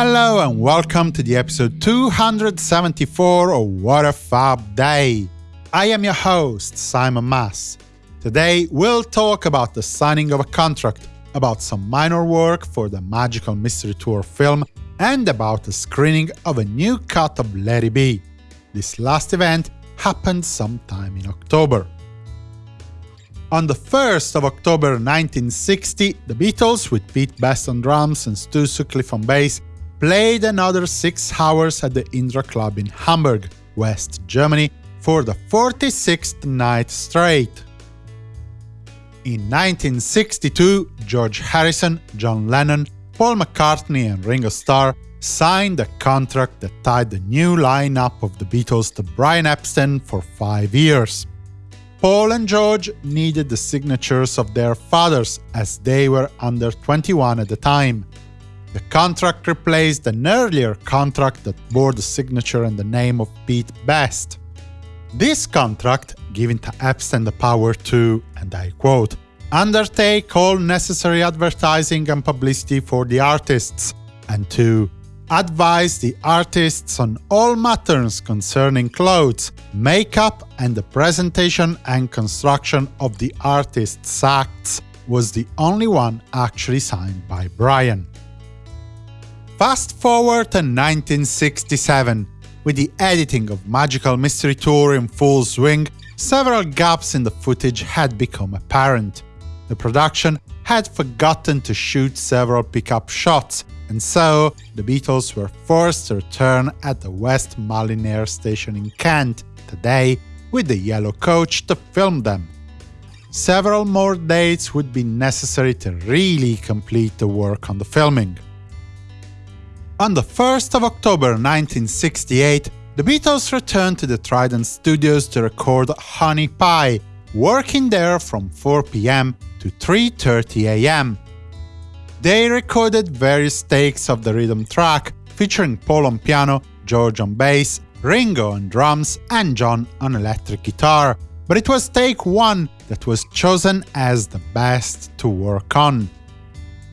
Hello and welcome to the episode 274 of What a Fab Day. I am your host, Simon Mas. Today we'll talk about the signing of a contract, about some minor work for the Magical Mystery Tour film, and about the screening of a new cut of It Be. This last event happened sometime in October. On the 1st of October 1960, the Beatles, with Pete Best on drums and Stu Sutcliffe on bass, played another six hours at the Indra Club in Hamburg, West Germany, for the 46th night straight. In 1962, George Harrison, John Lennon, Paul McCartney and Ringo Starr signed a contract that tied the new lineup of the Beatles to Brian Epstein for five years. Paul and George needed the signatures of their fathers, as they were under 21 at the time. The contract replaced an earlier contract that bore the signature and the name of Pete Best. This contract, giving to Epstein the power to, and I quote, undertake all necessary advertising and publicity for the artists, and to advise the artists on all matters concerning clothes, makeup, and the presentation and construction of the artist's acts, was the only one actually signed by Brian. Fast forward to 1967. With the editing of Magical Mystery Tour in full swing, several gaps in the footage had become apparent. The production had forgotten to shoot several pickup shots, and so the Beatles were forced to return at the West Malling Air station in Kent, today, with the yellow coach to film them. Several more dates would be necessary to really complete the work on the filming. On the 1st of October 1968, the Beatles returned to the Trident Studios to record Honey Pie, working there from 4 pm to 3.30 am. They recorded various takes of the rhythm track, featuring Paul on piano, George on bass, Ringo on drums, and John on electric guitar, but it was take 1 that was chosen as the best to work on.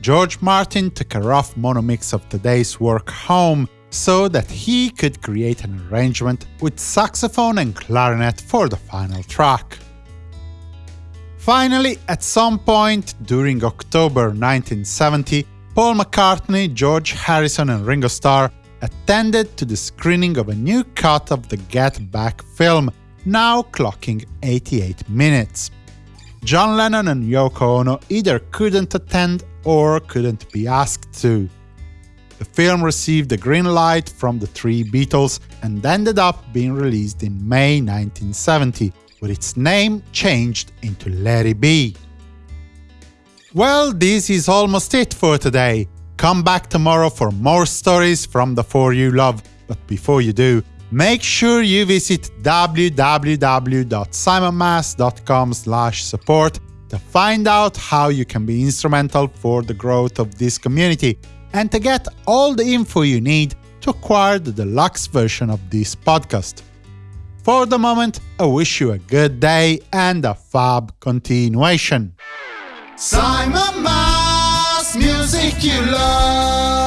George Martin took a rough mono mix of today's work home so that he could create an arrangement with saxophone and clarinet for the final track. Finally, at some point during October 1970, Paul McCartney, George Harrison and Ringo Starr attended to the screening of a new cut of the Get Back film, now clocking 88 minutes. John Lennon and Yoko Ono either couldn't attend or couldn't be asked to. The film received the green light from the three Beatles and ended up being released in May 1970, with its name changed into It Be. Well, this is almost it for today. Come back tomorrow for more stories from the four you love, but before you do, make sure you visit www.simonmas.com support to find out how you can be instrumental for the growth of this community and to get all the info you need to acquire the deluxe version of this podcast. For the moment, I wish you a good day and a fab continuation. Simon Mas, music you love.